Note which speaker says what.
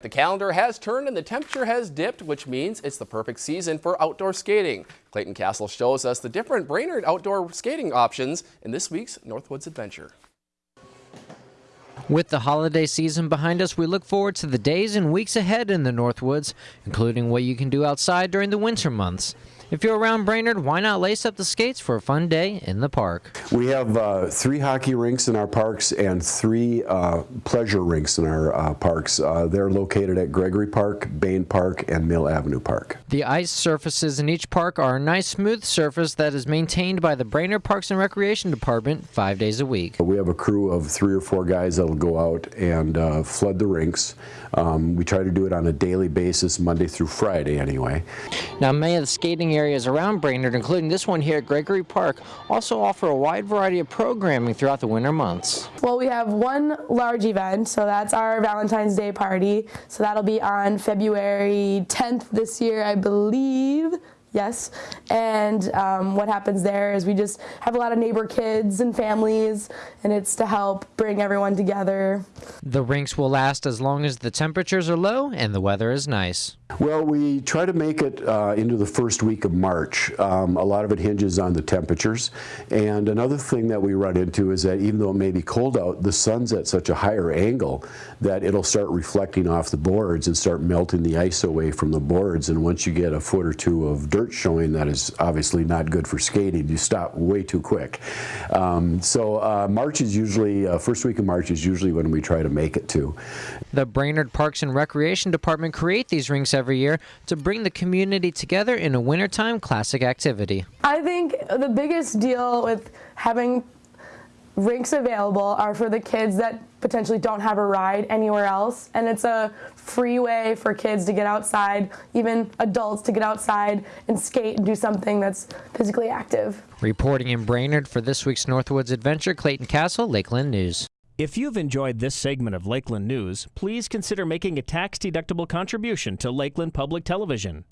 Speaker 1: The calendar has turned and the temperature has dipped, which means it's the perfect season for outdoor skating. Clayton Castle shows us the different Brainerd outdoor skating options in this week's Northwoods Adventure.
Speaker 2: With the holiday season behind us, we look forward to the days and weeks ahead in the Northwoods, including what you can do outside during the winter months. If you're around Brainerd, why not lace up the skates for a fun day in the park?
Speaker 3: We have uh, three hockey rinks in our parks and three uh, pleasure rinks in our uh, parks. Uh, they're located at Gregory Park, Bain Park, and Mill Avenue Park.
Speaker 2: The ice surfaces in each park are a nice smooth surface that is maintained by the Brainerd Parks and Recreation Department five days a week.
Speaker 3: We have a crew of three or four guys that'll go out and uh, flood the rinks. Um, we try to do it on a daily basis, Monday through Friday anyway.
Speaker 2: Now, many of the skating areas around Brainerd, including this one here at Gregory Park, also offer a wide variety of programming throughout the winter months.
Speaker 4: Well, we have one large event, so that's our Valentine's Day party. So that'll be on February 10th this year, I believe. Yes, and um, what happens there is we just have a lot of neighbor kids and families, and it's to help bring everyone together.
Speaker 2: The rinks will last as long as the temperatures are low and the weather is nice.
Speaker 3: Well, we try to make it uh, into the first week of March. Um, a lot of it hinges on the temperatures. And another thing that we run into is that even though it may be cold out, the sun's at such a higher angle that it'll start reflecting off the boards and start melting the ice away from the boards. And once you get a foot or two of dirt showing, that is obviously not good for skating. You stop way too quick. Um, so uh, March is usually, uh, first week of March is usually when we try to make it to.
Speaker 2: The Brainerd Parks and Recreation Department create these rinks every year to bring the community together in a wintertime classic activity.
Speaker 4: I think the biggest deal with having rinks available are for the kids that potentially don't have a ride anywhere else. And it's a free way for kids to get outside even adults to get outside and skate and do something that's physically active.
Speaker 2: Reporting in brainerd for this week's northwoods adventure clayton castle lakeland news
Speaker 5: if you've enjoyed this segment of Lakeland News, please consider making a tax-deductible contribution to Lakeland Public Television.